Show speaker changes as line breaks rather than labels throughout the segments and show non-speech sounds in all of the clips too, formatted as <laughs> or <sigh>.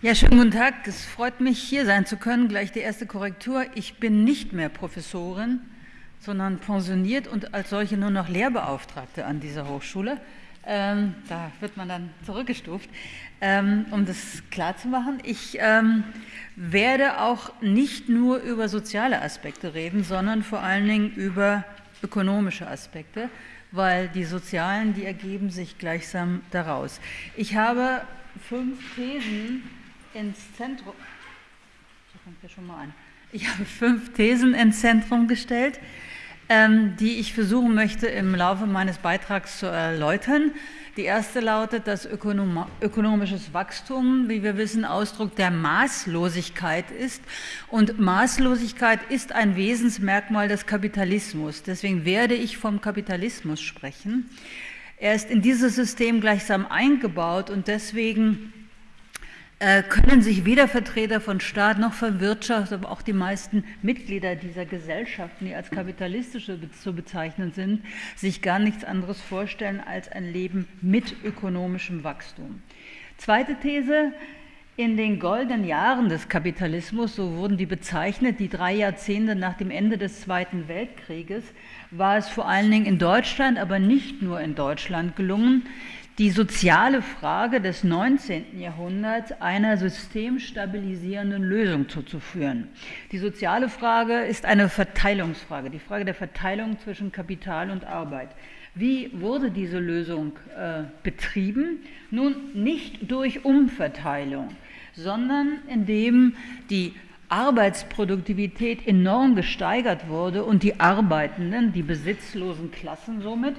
Ja, schönen guten Tag. Es freut mich, hier sein zu können. Gleich die erste Korrektur. Ich bin nicht mehr Professorin, sondern pensioniert und als solche nur noch Lehrbeauftragte an dieser Hochschule. Ähm, da wird man dann zurückgestuft. Ähm, um das klarzumachen, ich ähm, werde auch nicht nur über soziale Aspekte reden, sondern vor allen Dingen über ökonomische Aspekte, weil die sozialen, die ergeben sich gleichsam daraus. Ich habe fünf Thesen ins Zentrum. Da fängt schon mal an. Ich habe fünf Thesen ins Zentrum gestellt, ähm, die ich versuchen möchte im Laufe meines Beitrags zu erläutern. Die erste lautet, dass Ökonom ökonomisches Wachstum, wie wir wissen, Ausdruck der Maßlosigkeit ist. Und Maßlosigkeit ist ein Wesensmerkmal des Kapitalismus. Deswegen werde ich vom Kapitalismus sprechen. Er ist in dieses System gleichsam eingebaut und deswegen können sich weder Vertreter von Staat noch von Wirtschaft, aber auch die meisten Mitglieder dieser Gesellschaften, die als kapitalistische zu bezeichnen sind, sich gar nichts anderes vorstellen als ein Leben mit ökonomischem Wachstum. Zweite These, in den goldenen Jahren des Kapitalismus, so wurden die bezeichnet, die drei Jahrzehnte nach dem Ende des Zweiten Weltkrieges, war es vor allen Dingen in Deutschland, aber nicht nur in Deutschland gelungen, die soziale Frage des 19. Jahrhunderts einer systemstabilisierenden Lösung zuzuführen. Die soziale Frage ist eine Verteilungsfrage, die Frage der Verteilung zwischen Kapital und Arbeit. Wie wurde diese Lösung äh, betrieben? Nun nicht durch Umverteilung, sondern indem die Arbeitsproduktivität enorm gesteigert wurde und die Arbeitenden, die besitzlosen Klassen somit,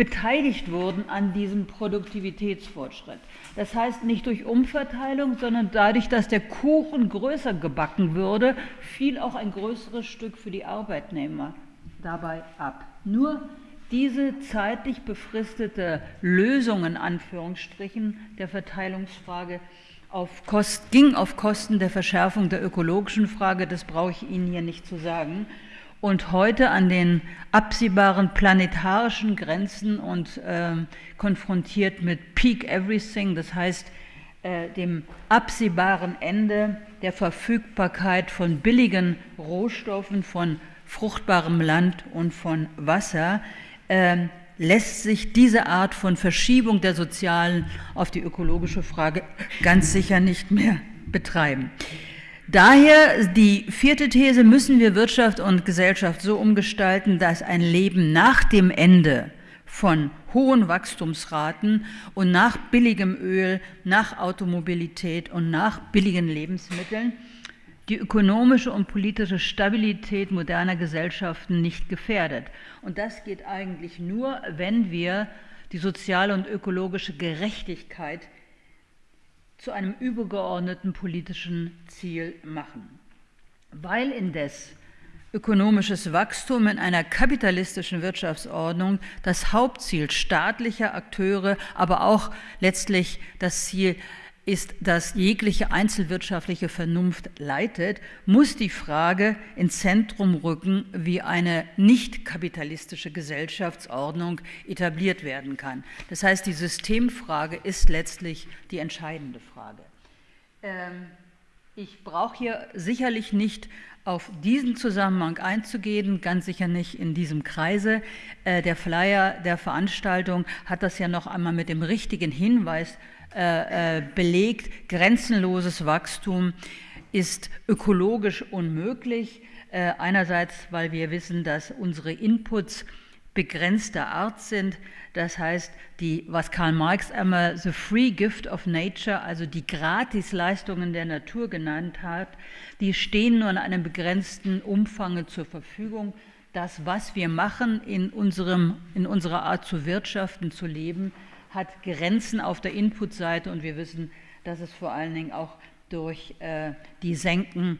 beteiligt wurden an diesem Produktivitätsfortschritt. Das heißt nicht durch Umverteilung, sondern dadurch, dass der Kuchen größer gebacken würde, fiel auch ein größeres Stück für die Arbeitnehmer dabei ab. Nur diese zeitlich befristete Lösung in Anführungsstrichen der Verteilungsfrage auf Kost, ging auf Kosten der Verschärfung der ökologischen Frage, das brauche ich Ihnen hier nicht zu sagen und heute an den absehbaren planetarischen Grenzen und äh, konfrontiert mit Peak Everything, das heißt äh, dem absehbaren Ende der Verfügbarkeit von billigen Rohstoffen, von fruchtbarem Land und von Wasser, äh, lässt sich diese Art von Verschiebung der sozialen auf die ökologische Frage ganz sicher nicht mehr betreiben. Daher die vierte These, müssen wir Wirtschaft und Gesellschaft so umgestalten, dass ein Leben nach dem Ende von hohen Wachstumsraten und nach billigem Öl, nach Automobilität und nach billigen Lebensmitteln die ökonomische und politische Stabilität moderner Gesellschaften nicht gefährdet. Und das geht eigentlich nur, wenn wir die soziale und ökologische Gerechtigkeit zu einem übergeordneten politischen Ziel machen. Weil indes ökonomisches Wachstum in einer kapitalistischen Wirtschaftsordnung das Hauptziel staatlicher Akteure, aber auch letztlich das Ziel ist, dass jegliche einzelwirtschaftliche Vernunft leitet, muss die Frage ins Zentrum rücken, wie eine nicht kapitalistische Gesellschaftsordnung etabliert werden kann. Das heißt, die Systemfrage ist letztlich die entscheidende Frage. Ähm, ich brauche hier sicherlich nicht auf diesen Zusammenhang einzugehen, ganz sicher nicht in diesem Kreise. Äh, der Flyer der Veranstaltung hat das ja noch einmal mit dem richtigen Hinweis äh, äh, belegt, grenzenloses Wachstum ist ökologisch unmöglich. Äh, einerseits, weil wir wissen, dass unsere Inputs begrenzter Art sind. Das heißt, die, was Karl Marx einmal the free gift of nature, also die Gratisleistungen der Natur genannt hat, die stehen nur in einem begrenzten Umfang zur Verfügung. Das, was wir machen in, unserem, in unserer Art zu wirtschaften, zu leben, hat Grenzen auf der Inputseite und wir wissen, dass es vor allen Dingen auch durch äh, die Senken,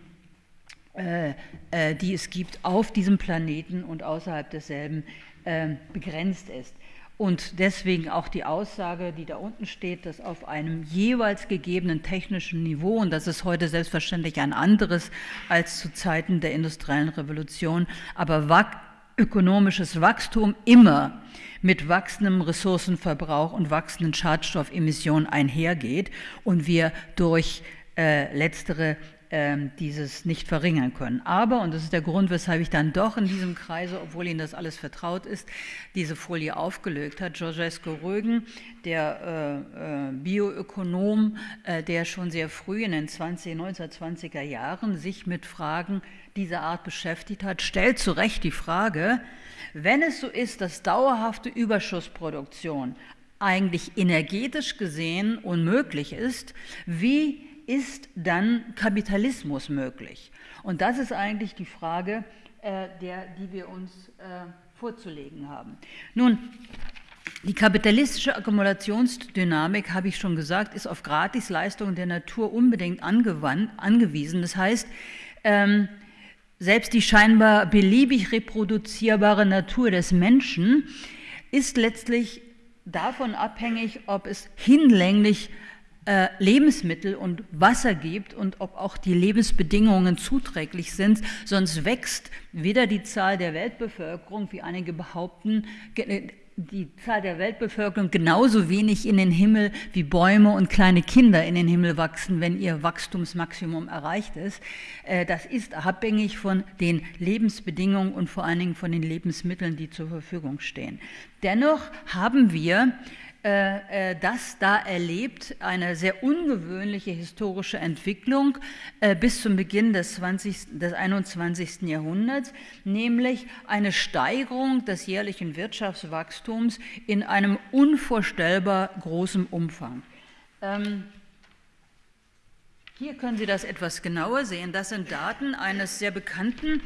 äh, äh, die es gibt auf diesem Planeten und außerhalb desselben, äh, begrenzt ist. Und deswegen auch die Aussage, die da unten steht, dass auf einem jeweils gegebenen technischen Niveau, und das ist heute selbstverständlich ein anderes als zu Zeiten der industriellen Revolution, aber ökonomisches Wachstum immer mit wachsendem Ressourcenverbrauch und wachsenden Schadstoffemissionen einhergeht und wir durch äh, letztere ähm, dieses nicht verringern können. Aber, und das ist der Grund, weshalb ich dann doch in diesem Kreise, obwohl Ihnen das alles vertraut ist, diese Folie aufgelöst hat, Georgescu Rögen, der äh, äh, Bioökonom, äh, der schon sehr früh in den 20, 1920er Jahren sich mit Fragen dieser Art beschäftigt hat, stellt zu Recht die Frage, wenn es so ist, dass dauerhafte Überschussproduktion eigentlich energetisch gesehen unmöglich ist, wie ist dann Kapitalismus möglich? Und das ist eigentlich die Frage, äh, der, die wir uns äh, vorzulegen haben. Nun, die kapitalistische Akkumulationsdynamik, habe ich schon gesagt, ist auf Gratisleistungen der Natur unbedingt angewandt, angewiesen. Das heißt, ähm, selbst die scheinbar beliebig reproduzierbare Natur des Menschen ist letztlich davon abhängig, ob es hinlänglich äh, Lebensmittel und Wasser gibt und ob auch die Lebensbedingungen zuträglich sind. Sonst wächst weder die Zahl der Weltbevölkerung, wie einige behaupten, die Zahl der Weltbevölkerung genauso wenig in den Himmel wie Bäume und kleine Kinder in den Himmel wachsen, wenn ihr Wachstumsmaximum erreicht ist. Äh, das ist abhängig von den Lebensbedingungen und vor allen Dingen von den Lebensmitteln, die zur Verfügung stehen. Dennoch haben wir äh, äh, das da erlebt, eine sehr ungewöhnliche historische Entwicklung äh, bis zum Beginn des, 20, des 21. Jahrhunderts, nämlich eine Steigerung des jährlichen Wirtschaftswachstums in einem unvorstellbar großen Umfang. Ähm, hier können Sie das etwas genauer sehen. Das sind Daten eines sehr bekannten,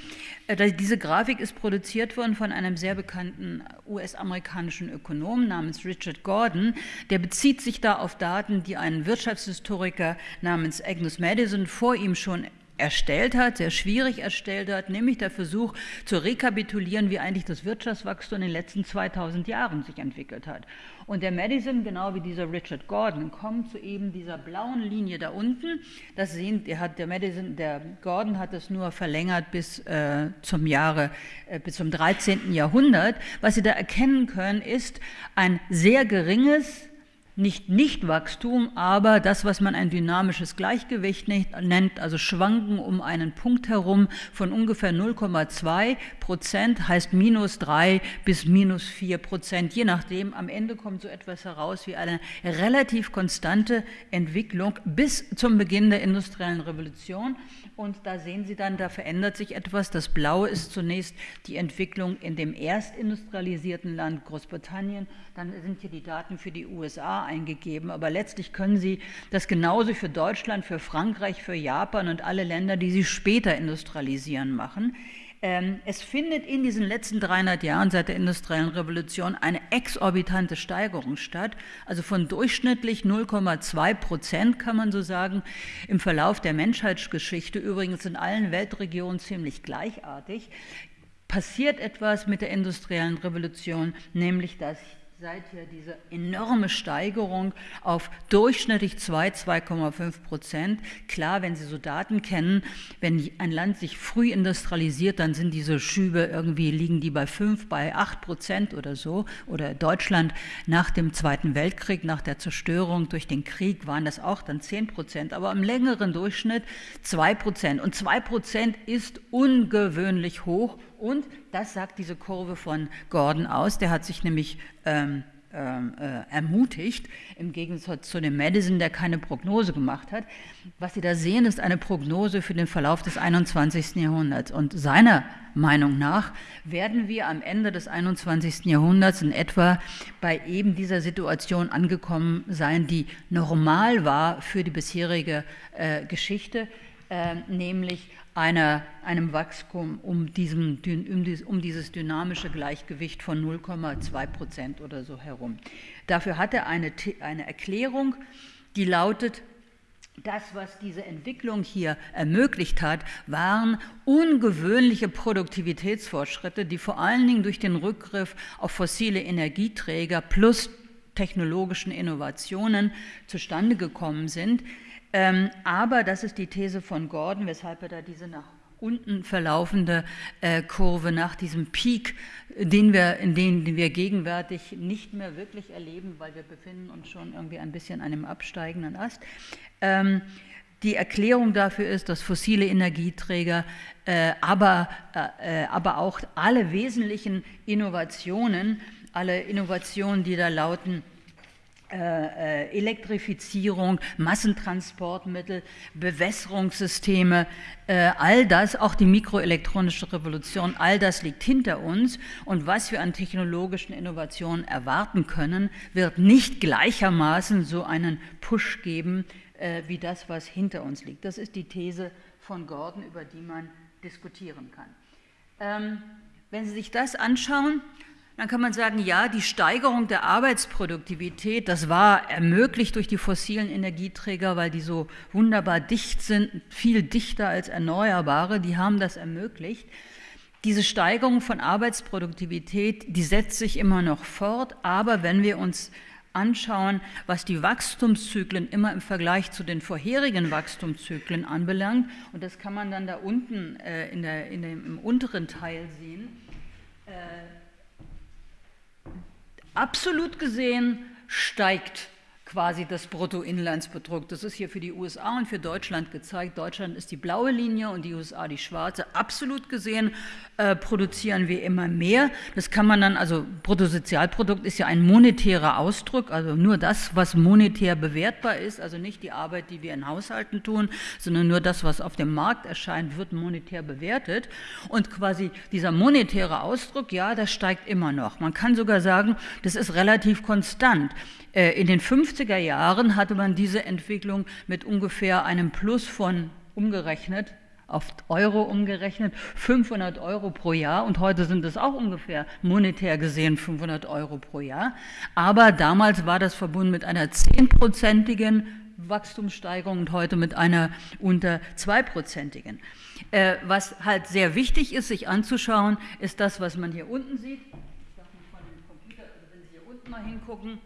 äh, diese Grafik ist produziert worden von einem sehr bekannten US-amerikanischen Ökonom namens Richard Gordon. Der bezieht sich da auf Daten, die ein Wirtschaftshistoriker namens Agnes Madison vor ihm schon erstellt hat, sehr schwierig erstellt hat, nämlich der Versuch zu rekapitulieren, wie eigentlich das Wirtschaftswachstum in den letzten 2000 Jahren sich entwickelt hat. Und der Madison, genau wie dieser Richard Gordon, kommt zu eben dieser blauen Linie da unten. Das sehen, der hat der Madison, der Gordon hat das nur verlängert bis äh, zum Jahre, äh, bis zum 13. Jahrhundert. Was Sie da erkennen können, ist ein sehr geringes nicht Nichtwachstum, aber das, was man ein dynamisches Gleichgewicht nennt, also Schwanken um einen Punkt herum von ungefähr 0,2 Prozent, heißt minus 3 bis minus 4 Prozent, je nachdem. Am Ende kommt so etwas heraus wie eine relativ konstante Entwicklung bis zum Beginn der industriellen Revolution. Und da sehen Sie dann, da verändert sich etwas. Das Blaue ist zunächst die Entwicklung in dem erstindustrialisierten Land Großbritannien. Dann sind hier die Daten für die USA eingegeben. Aber letztlich können Sie das genauso für Deutschland, für Frankreich, für Japan und alle Länder, die sie später industrialisieren, machen. Ähm, es findet in diesen letzten 300 Jahren seit der industriellen Revolution eine exorbitante Steigerung statt, also von durchschnittlich 0,2 Prozent kann man so sagen, im Verlauf der Menschheitsgeschichte, übrigens in allen Weltregionen ziemlich gleichartig, passiert etwas mit der industriellen Revolution, nämlich dass seither diese enorme Steigerung auf durchschnittlich 2, 2,5 Prozent. Klar, wenn Sie so Daten kennen, wenn ein Land sich früh industrialisiert, dann sind diese Schübe irgendwie, liegen die bei 5, bei 8 Prozent oder so. Oder Deutschland nach dem Zweiten Weltkrieg, nach der Zerstörung durch den Krieg waren das auch dann 10 Prozent. Aber im längeren Durchschnitt 2 Prozent. Und 2 Prozent ist ungewöhnlich hoch und das sagt diese Kurve von Gordon aus, der hat sich nämlich ähm, ähm, äh, ermutigt, im Gegensatz zu dem Madison, der keine Prognose gemacht hat. Was Sie da sehen, ist eine Prognose für den Verlauf des 21. Jahrhunderts. Und seiner Meinung nach werden wir am Ende des 21. Jahrhunderts in etwa bei eben dieser Situation angekommen sein, die normal war für die bisherige äh, Geschichte, äh, nämlich einer, einem Wachstum um, diesem, um, dieses dynamische Gleichgewicht von 0,2 Prozent oder so herum. Dafür hat er eine, eine Erklärung, die lautet, das, was diese Entwicklung hier ermöglicht hat, waren ungewöhnliche Produktivitätsfortschritte, die vor allen Dingen durch den Rückgriff auf fossile Energieträger plus technologischen Innovationen zustande gekommen sind, ähm, aber das ist die These von Gordon, weshalb er da diese nach unten verlaufende äh, Kurve nach diesem Peak, den wir, in den, den wir gegenwärtig nicht mehr wirklich erleben, weil wir befinden uns schon irgendwie ein bisschen an einem absteigenden Ast. Ähm, die Erklärung dafür ist, dass fossile Energieträger, äh, aber, äh, äh aber auch alle wesentlichen Innovationen, alle Innovationen, die da lauten, Elektrifizierung, Massentransportmittel, Bewässerungssysteme, äh, all das, auch die mikroelektronische Revolution, all das liegt hinter uns. Und was wir an technologischen Innovationen erwarten können, wird nicht gleichermaßen so einen Push geben wie das, was hinter uns liegt. Das ist die These von Gordon, über die man diskutieren kann. Ähm, wenn Sie sich das anschauen, dann kann man sagen, ja, die Steigerung der Arbeitsproduktivität, das war ermöglicht durch die fossilen Energieträger, weil die so wunderbar dicht sind, viel dichter als Erneuerbare, die haben das ermöglicht. Diese Steigerung von Arbeitsproduktivität, die setzt sich immer noch fort, aber wenn wir uns anschauen, was die Wachstumszyklen immer im Vergleich zu den vorherigen Wachstumszyklen anbelangt, und das kann man dann da unten äh, in der, in dem, im unteren Teil sehen, äh, Absolut gesehen steigt quasi das Bruttoinlandsprodukt. Das ist hier für die USA und für Deutschland gezeigt. Deutschland ist die blaue Linie und die USA die schwarze. Absolut gesehen äh, produzieren wir immer mehr. Das kann man dann, also Bruttosozialprodukt ist ja ein monetärer Ausdruck, also nur das, was monetär bewertbar ist, also nicht die Arbeit, die wir in Haushalten tun, sondern nur das, was auf dem Markt erscheint, wird monetär bewertet. Und quasi dieser monetäre Ausdruck, ja, das steigt immer noch. Man kann sogar sagen, das ist relativ konstant. Äh, in den 50er Jahren hatte man diese Entwicklung mit ungefähr einem Plus von umgerechnet, auf Euro umgerechnet, 500 Euro pro Jahr und heute sind es auch ungefähr monetär gesehen 500 Euro pro Jahr. Aber damals war das verbunden mit einer zehnprozentigen Wachstumssteigerung und heute mit einer unter zweiprozentigen. Äh, was halt sehr wichtig ist, sich anzuschauen, ist das, was man hier unten sieht. Ich sage mal von dem Computer, also wenn Sie hier unten mal hingucken,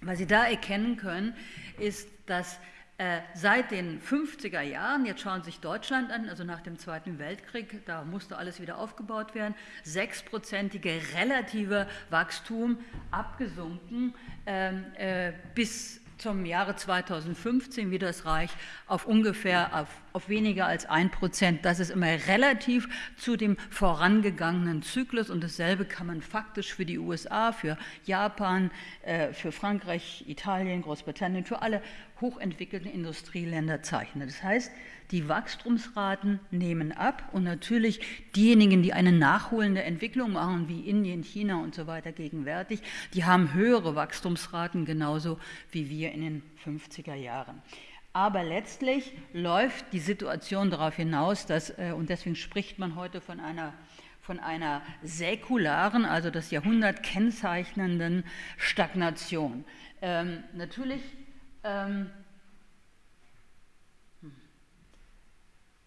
was Sie da erkennen können, ist, dass äh, seit den 50er Jahren, jetzt schauen Sie sich Deutschland an, also nach dem Zweiten Weltkrieg, da musste alles wieder aufgebaut werden, sechsprozentige relative Wachstum abgesunken ähm, äh, bis zum Jahre 2015 wie das Reich auf ungefähr auf, auf weniger als ein Prozent. Das ist immer relativ zu dem vorangegangenen Zyklus und dasselbe kann man faktisch für die USA, für Japan, äh, für Frankreich, Italien, Großbritannien, für alle hochentwickelten Industrieländer zeichnen. Das heißt, die Wachstumsraten nehmen ab und natürlich diejenigen, die eine nachholende Entwicklung machen, wie Indien, China und so weiter gegenwärtig, die haben höhere Wachstumsraten genauso wie wir in den 50er Jahren. Aber letztlich läuft die Situation darauf hinaus, dass, äh, und deswegen spricht man heute von einer von einer säkularen, also das Jahrhundert kennzeichnenden Stagnation. Ähm, natürlich ähm,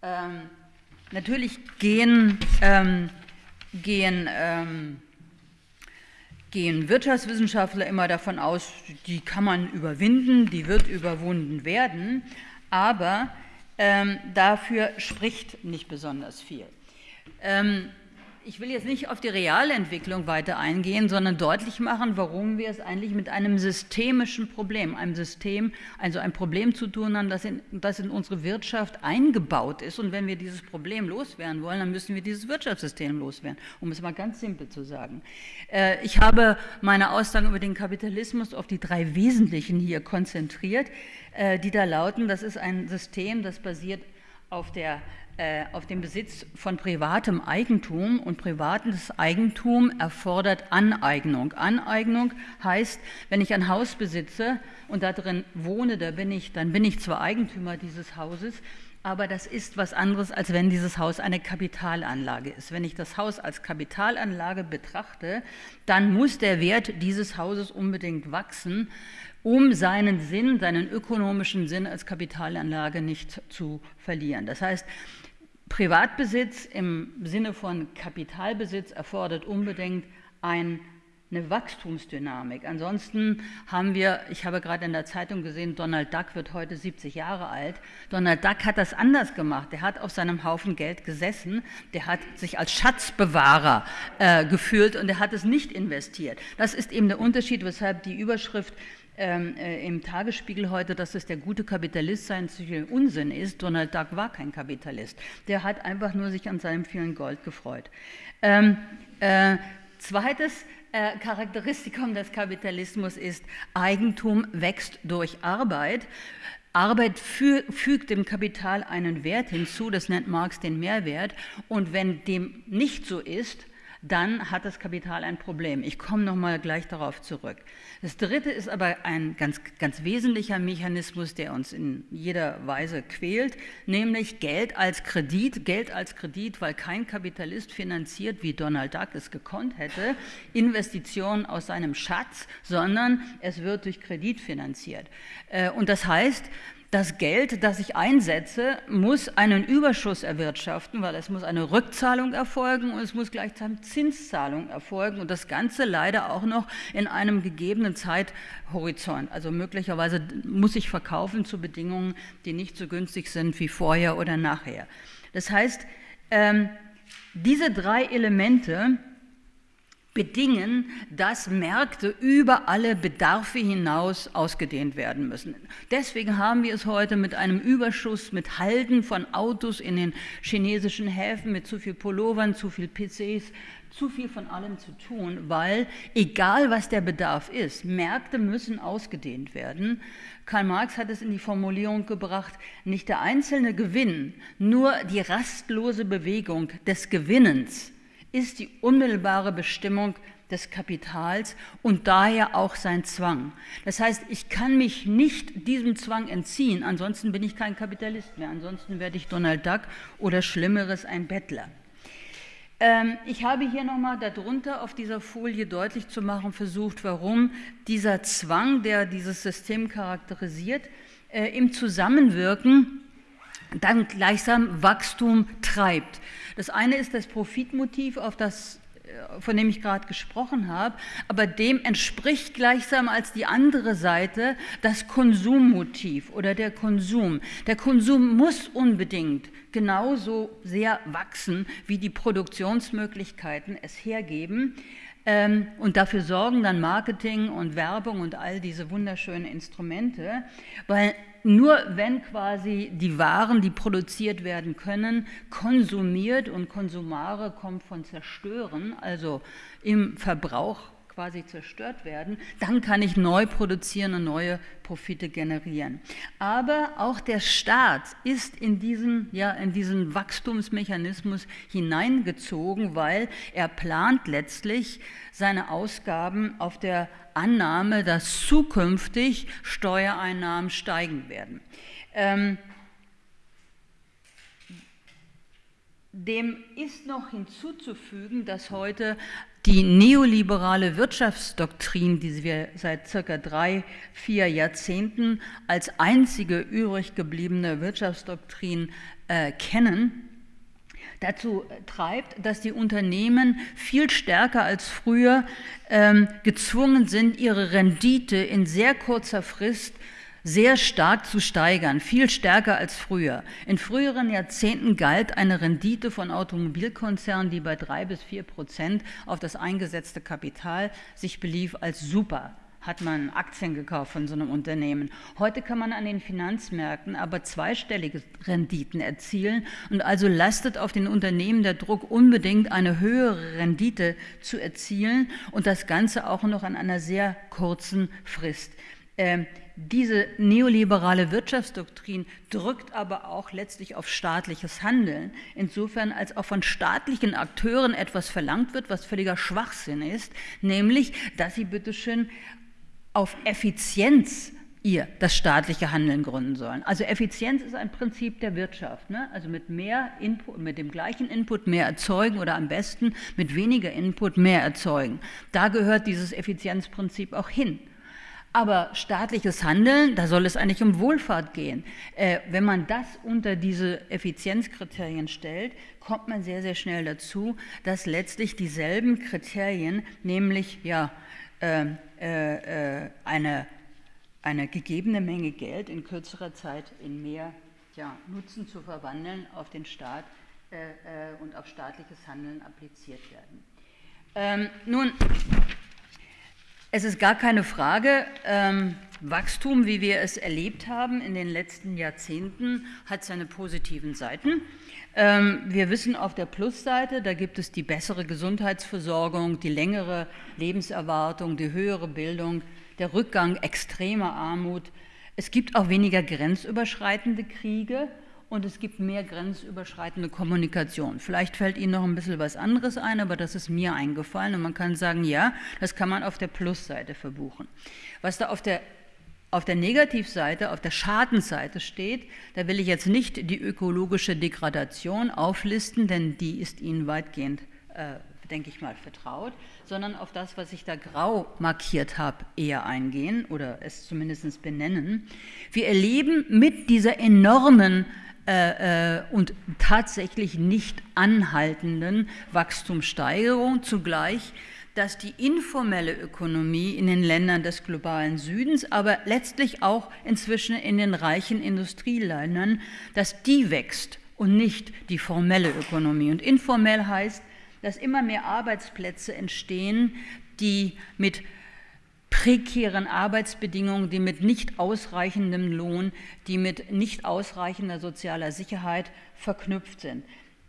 Ähm, natürlich gehen, ähm, gehen, ähm, gehen Wirtschaftswissenschaftler immer davon aus, die kann man überwinden, die wird überwunden werden, aber ähm, dafür spricht nicht besonders viel. Ich will jetzt nicht auf die Realentwicklung weiter eingehen, sondern deutlich machen, warum wir es eigentlich mit einem systemischen Problem, einem System, also ein Problem zu tun haben, das in, das in unsere Wirtschaft eingebaut ist. Und wenn wir dieses Problem loswerden wollen, dann müssen wir dieses Wirtschaftssystem loswerden, um es mal ganz simpel zu sagen. Äh, ich habe meine Aussagen über den Kapitalismus auf die drei Wesentlichen hier konzentriert, äh, die da lauten, das ist ein System, das basiert auf der auf den Besitz von privatem Eigentum und privates Eigentum erfordert Aneignung. Aneignung heißt, wenn ich ein Haus besitze und da drin wohne, da bin ich, dann bin ich zwar Eigentümer dieses Hauses, aber das ist was anderes, als wenn dieses Haus eine Kapitalanlage ist. Wenn ich das Haus als Kapitalanlage betrachte, dann muss der Wert dieses Hauses unbedingt wachsen, um seinen Sinn, seinen ökonomischen Sinn als Kapitalanlage nicht zu verlieren. Das heißt, Privatbesitz im Sinne von Kapitalbesitz erfordert unbedingt ein eine Wachstumsdynamik. Ansonsten haben wir, ich habe gerade in der Zeitung gesehen, Donald Duck wird heute 70 Jahre alt. Donald Duck hat das anders gemacht. Der hat auf seinem Haufen Geld gesessen, der hat sich als Schatzbewahrer äh, gefühlt und er hat es nicht investiert. Das ist eben der Unterschied, weshalb die Überschrift ähm, äh, im Tagesspiegel heute, dass es der gute Kapitalist sein Unsinn ist. Donald Duck war kein Kapitalist. Der hat einfach nur sich an seinem vielen Gold gefreut. Ähm, äh, zweites, äh, Charakteristikum des Kapitalismus ist, Eigentum wächst durch Arbeit. Arbeit fü fügt dem Kapital einen Wert hinzu, das nennt Marx den Mehrwert. Und wenn dem nicht so ist, dann hat das Kapital ein Problem. Ich komme noch mal gleich darauf zurück. Das dritte ist aber ein ganz, ganz wesentlicher Mechanismus, der uns in jeder Weise quält, nämlich Geld als Kredit. Geld als Kredit, weil kein Kapitalist finanziert, wie Donald Duck es gekonnt hätte, Investitionen aus seinem Schatz, sondern es wird durch Kredit finanziert. Äh, und das heißt, das Geld, das ich einsetze, muss einen Überschuss erwirtschaften, weil es muss eine Rückzahlung erfolgen und es muss gleichzeitig Zinszahlung erfolgen und das Ganze leider auch noch in einem gegebenen Zeithorizont. Also möglicherweise muss ich verkaufen zu Bedingungen, die nicht so günstig sind wie vorher oder nachher. Das heißt, ähm, diese drei Elemente bedingen, dass Märkte über alle Bedarfe hinaus ausgedehnt werden müssen. Deswegen haben wir es heute mit einem Überschuss, mit Halten von Autos in den chinesischen Häfen, mit zu viel Pullovern, zu viel PCs, zu viel von allem zu tun, weil egal was der Bedarf ist, Märkte müssen ausgedehnt werden. Karl Marx hat es in die Formulierung gebracht, nicht der einzelne Gewinn, nur die rastlose Bewegung des Gewinnens ist die unmittelbare Bestimmung des Kapitals und daher auch sein Zwang. Das heißt, ich kann mich nicht diesem Zwang entziehen, ansonsten bin ich kein Kapitalist mehr, ansonsten werde ich Donald Duck oder Schlimmeres ein Bettler. Ähm, ich habe hier nochmal darunter auf dieser Folie deutlich zu machen versucht, warum dieser Zwang, der dieses System charakterisiert, äh, im Zusammenwirken dann gleichsam Wachstum treibt. Das eine ist das Profitmotiv, auf das äh, von dem ich gerade gesprochen habe, aber dem entspricht gleichsam als die andere Seite das Konsummotiv oder der Konsum. Der Konsum muss unbedingt genauso sehr wachsen, wie die Produktionsmöglichkeiten es hergeben. Ähm, und dafür sorgen dann Marketing und Werbung und all diese wunderschönen Instrumente, weil nur wenn quasi die Waren, die produziert werden können, konsumiert und Konsumare kommt von zerstören, also im Verbrauch quasi zerstört werden, dann kann ich neu produzieren und neue Profite generieren. Aber auch der Staat ist in diesen, ja, in diesen Wachstumsmechanismus hineingezogen, weil er plant letztlich seine Ausgaben auf der Annahme, dass zukünftig Steuereinnahmen steigen werden. Ähm, dem ist noch hinzuzufügen, dass heute die neoliberale Wirtschaftsdoktrin, die wir seit circa drei, vier Jahrzehnten als einzige übrig gebliebene Wirtschaftsdoktrin äh, kennen, dazu treibt, dass die Unternehmen viel stärker als früher ähm, gezwungen sind, ihre Rendite in sehr kurzer Frist sehr stark zu steigern, viel stärker als früher. In früheren Jahrzehnten galt eine Rendite von Automobilkonzernen, die bei drei bis vier Prozent auf das eingesetzte Kapital sich belief, als super hat man Aktien gekauft von so einem Unternehmen. Heute kann man an den Finanzmärkten aber zweistellige Renditen erzielen und also lastet auf den Unternehmen der Druck, unbedingt eine höhere Rendite zu erzielen und das Ganze auch noch an einer sehr kurzen Frist. Ähm, diese neoliberale Wirtschaftsdoktrin drückt aber auch letztlich auf staatliches Handeln, insofern als auch von staatlichen Akteuren etwas verlangt wird, was völliger Schwachsinn ist, nämlich, dass sie bitteschön auf Effizienz ihr das staatliche Handeln gründen sollen. Also Effizienz ist ein Prinzip der Wirtschaft. Ne? Also mit mehr Input, mit dem gleichen Input mehr erzeugen oder am besten mit weniger Input mehr erzeugen. Da gehört dieses Effizienzprinzip auch hin. Aber staatliches Handeln, da soll es eigentlich um Wohlfahrt gehen. Äh, wenn man das unter diese Effizienzkriterien stellt, kommt man sehr, sehr schnell dazu, dass letztlich dieselben Kriterien, nämlich ja, äh, äh, eine, eine gegebene Menge Geld in kürzerer Zeit in mehr ja, Nutzen zu verwandeln, auf den Staat äh, äh, und auf staatliches Handeln appliziert werden. Ähm, nun, es ist gar keine Frage, ähm, Wachstum, wie wir es erlebt haben in den letzten Jahrzehnten, hat seine positiven Seiten. Ähm, wir wissen auf der Plusseite, da gibt es die bessere Gesundheitsversorgung, die längere Lebenserwartung, die höhere Bildung, der Rückgang extremer Armut. Es gibt auch weniger grenzüberschreitende Kriege und es gibt mehr grenzüberschreitende Kommunikation. Vielleicht fällt Ihnen noch ein bisschen was anderes ein, aber das ist mir eingefallen und man kann sagen, ja, das kann man auf der Plusseite verbuchen. Was da auf der auf der Negativseite, auf der Schadenseite steht, da will ich jetzt nicht die ökologische Degradation auflisten, denn die ist Ihnen weitgehend, äh, denke ich mal, vertraut, sondern auf das, was ich da grau markiert habe, eher eingehen oder es zumindest benennen. Wir erleben mit dieser enormen äh, äh, und tatsächlich nicht anhaltenden Wachstumssteigerung zugleich, dass die informelle Ökonomie in den Ländern des globalen Südens, aber letztlich auch inzwischen in den reichen Industrieländern, dass die wächst und nicht die formelle Ökonomie. Und informell heißt, dass immer mehr Arbeitsplätze entstehen, die mit prekären Arbeitsbedingungen, die mit nicht ausreichendem Lohn, die mit nicht ausreichender sozialer Sicherheit verknüpft sind.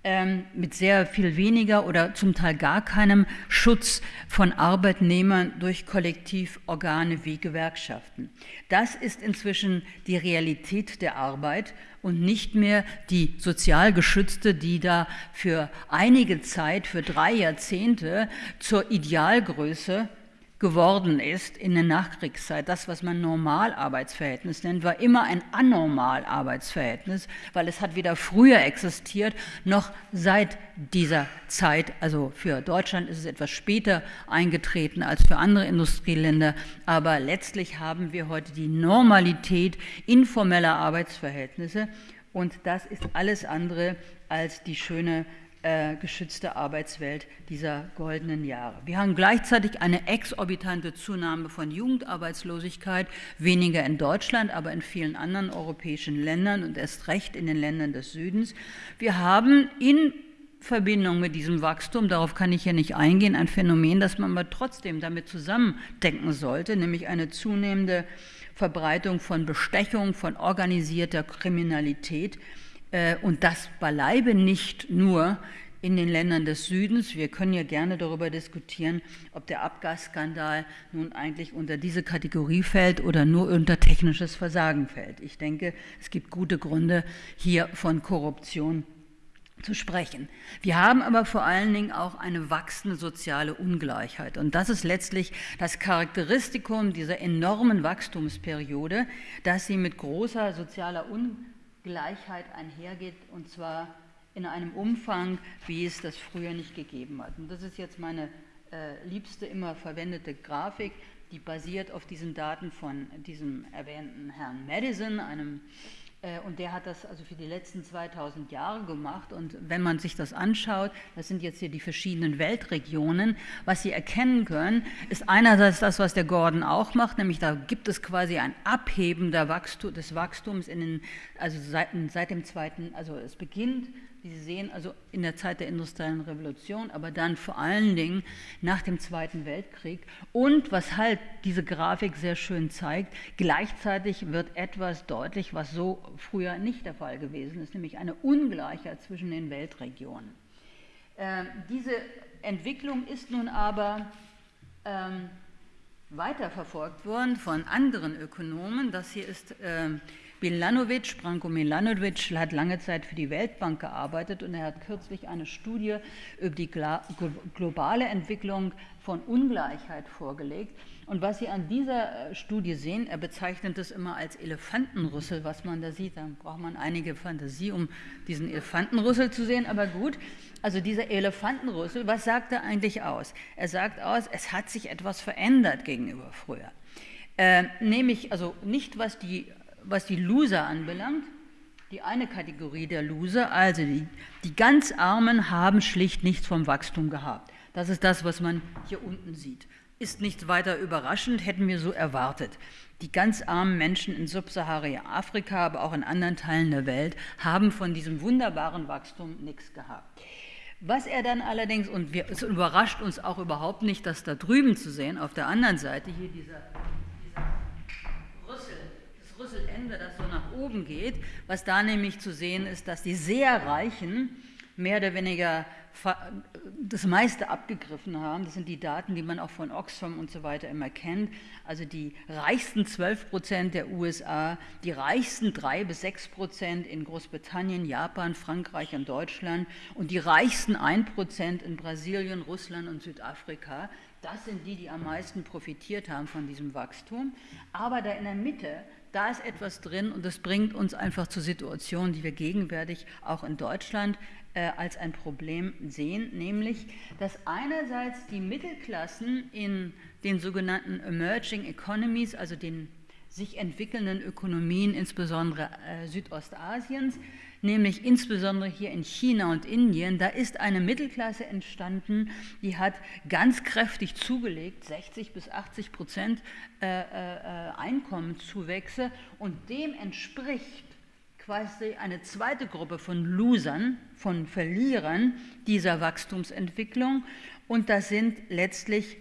Ähm, mit sehr viel weniger oder zum Teil gar keinem Schutz von Arbeitnehmern durch Kollektivorgane wie Gewerkschaften. Das ist inzwischen die Realität der Arbeit und nicht mehr die sozial geschützte, die da für einige Zeit, für drei Jahrzehnte zur Idealgröße geworden ist in der Nachkriegszeit. Das, was man Normalarbeitsverhältnis nennt, war immer ein Anormalarbeitsverhältnis, weil es hat weder früher existiert noch seit dieser Zeit. Also für Deutschland ist es etwas später eingetreten als für andere Industrieländer, aber letztlich haben wir heute die Normalität informeller Arbeitsverhältnisse und das ist alles andere als die schöne äh, geschützte Arbeitswelt dieser goldenen Jahre. Wir haben gleichzeitig eine exorbitante Zunahme von Jugendarbeitslosigkeit, weniger in Deutschland, aber in vielen anderen europäischen Ländern und erst recht in den Ländern des Südens. Wir haben in Verbindung mit diesem Wachstum, darauf kann ich hier nicht eingehen, ein Phänomen, das man aber trotzdem damit zusammendenken sollte, nämlich eine zunehmende Verbreitung von Bestechung, von organisierter Kriminalität, und das beileibe nicht nur in den Ländern des Südens. Wir können ja gerne darüber diskutieren, ob der Abgasskandal nun eigentlich unter diese Kategorie fällt oder nur unter technisches Versagen fällt. Ich denke, es gibt gute Gründe, hier von Korruption zu sprechen. Wir haben aber vor allen Dingen auch eine wachsende soziale Ungleichheit. Und das ist letztlich das Charakteristikum dieser enormen Wachstumsperiode, dass sie mit großer sozialer Ungleichheit Gleichheit einhergeht und zwar in einem Umfang, wie es das früher nicht gegeben hat. Und das ist jetzt meine äh, liebste immer verwendete Grafik, die basiert auf diesen Daten von diesem erwähnten Herrn Madison, einem und der hat das also für die letzten 2000 Jahre gemacht. Und wenn man sich das anschaut, das sind jetzt hier die verschiedenen Weltregionen, was Sie erkennen können, ist einerseits das, was der Gordon auch macht, nämlich da gibt es quasi ein Abheben Wachstum, des Wachstums in den, also seit, seit dem zweiten, also es beginnt wie Sie sehen, also in der Zeit der industriellen Revolution, aber dann vor allen Dingen nach dem Zweiten Weltkrieg. Und was halt diese Grafik sehr schön zeigt, gleichzeitig wird etwas deutlich, was so früher nicht der Fall gewesen ist, nämlich eine Ungleichheit zwischen den Weltregionen. Ähm, diese Entwicklung ist nun aber ähm, weiterverfolgt worden von anderen Ökonomen. Das hier ist ähm, Milanovic, Branko Milanovic hat lange Zeit für die Weltbank gearbeitet und er hat kürzlich eine Studie über die globale Entwicklung von Ungleichheit vorgelegt. Und was Sie an dieser äh, Studie sehen, er bezeichnet es immer als Elefantenrüssel, was man da sieht. Da braucht man einige Fantasie, um diesen Elefantenrüssel zu sehen, aber gut. Also dieser Elefantenrüssel, was sagt er eigentlich aus? Er sagt aus, es hat sich etwas verändert gegenüber früher. Äh, nämlich, also nicht was die, was die Loser anbelangt, die eine Kategorie der Loser, also die, die ganz Armen haben schlicht nichts vom Wachstum gehabt. Das ist das, was man hier unten sieht. Ist nicht weiter überraschend, hätten wir so erwartet. Die ganz armen Menschen in Subsahara-Afrika, aber auch in anderen Teilen der Welt, haben von diesem wunderbaren Wachstum nichts gehabt. Was er dann allerdings, und wir, es überrascht uns auch überhaupt nicht, das da drüben zu sehen, auf der anderen Seite, hier dieser, das Rüsselende, das so nach oben geht, was da nämlich zu sehen ist, dass die sehr Reichen mehr oder weniger das meiste abgegriffen haben. Das sind die Daten, die man auch von Oxfam und so weiter immer kennt. Also die reichsten 12 Prozent der USA, die reichsten 3 bis 6 Prozent in Großbritannien, Japan, Frankreich und Deutschland und die reichsten 1 Prozent in Brasilien, Russland und Südafrika. Das sind die, die am meisten profitiert haben von diesem Wachstum. Aber da in der Mitte da ist etwas drin und das bringt uns einfach zur Situation, die wir gegenwärtig auch in Deutschland äh, als ein Problem sehen, nämlich dass einerseits die Mittelklassen in den sogenannten Emerging Economies, also den sich entwickelnden Ökonomien, insbesondere äh, Südostasiens, nämlich insbesondere hier in China und Indien, da ist eine Mittelklasse entstanden, die hat ganz kräftig zugelegt, 60 bis 80 Prozent äh, äh, Einkommenszuwächse. Und dem entspricht quasi eine zweite Gruppe von Losern, von Verlierern dieser Wachstumsentwicklung. Und das sind letztlich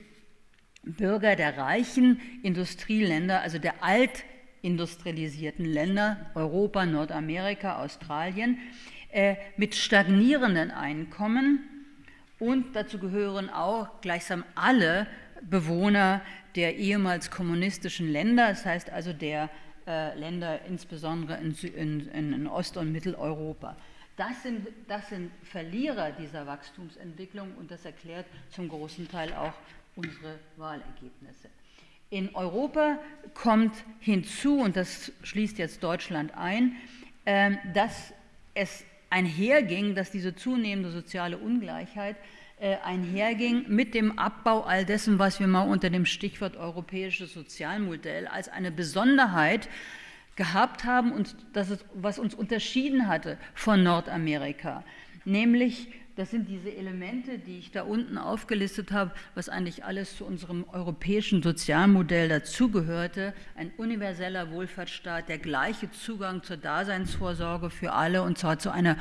Bürger der reichen Industrieländer, also der altindustrialisierten Länder, Europa, Nordamerika, Australien, äh, mit stagnierenden Einkommen und dazu gehören auch gleichsam alle Bewohner der ehemals kommunistischen Länder, das heißt also der äh, Länder, insbesondere in, in, in, Ost- und Mitteleuropa. Das sind, das sind Verlierer dieser Wachstumsentwicklung und das erklärt zum großen Teil auch unsere Wahlergebnisse. In Europa kommt hinzu, und das schließt jetzt Deutschland ein, ähm, dass es einherging, dass diese zunehmende soziale Ungleichheit äh, einherging mit dem Abbau all dessen, was wir mal unter dem Stichwort europäisches Sozialmodell als eine Besonderheit gehabt haben und das ist, was uns unterschieden hatte von Nordamerika, nämlich das sind diese Elemente, die ich da unten aufgelistet habe, was eigentlich alles zu unserem europäischen Sozialmodell dazugehörte. Ein universeller Wohlfahrtsstaat, der gleiche Zugang zur Daseinsvorsorge für alle und zwar zu einer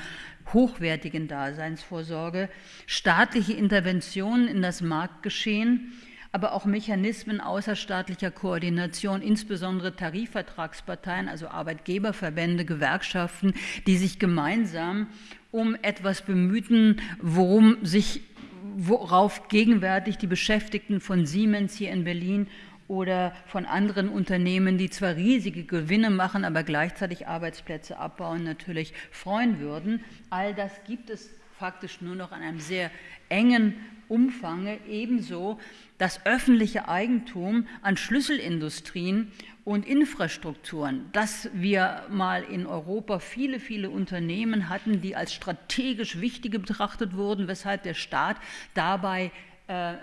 hochwertigen Daseinsvorsorge, staatliche Interventionen in das Marktgeschehen, aber auch Mechanismen außerstaatlicher Koordination, insbesondere Tarifvertragsparteien, also Arbeitgeberverbände, Gewerkschaften, die sich gemeinsam um etwas bemühten, worum sich, worauf gegenwärtig die Beschäftigten von Siemens hier in Berlin oder von anderen Unternehmen, die zwar riesige Gewinne machen, aber gleichzeitig Arbeitsplätze abbauen, natürlich freuen würden. All das gibt es faktisch nur noch an einem sehr engen Umfang, ebenso das öffentliche Eigentum an Schlüsselindustrien und Infrastrukturen, dass wir mal in Europa viele, viele Unternehmen hatten, die als strategisch wichtige betrachtet wurden, weshalb der Staat dabei äh, äh,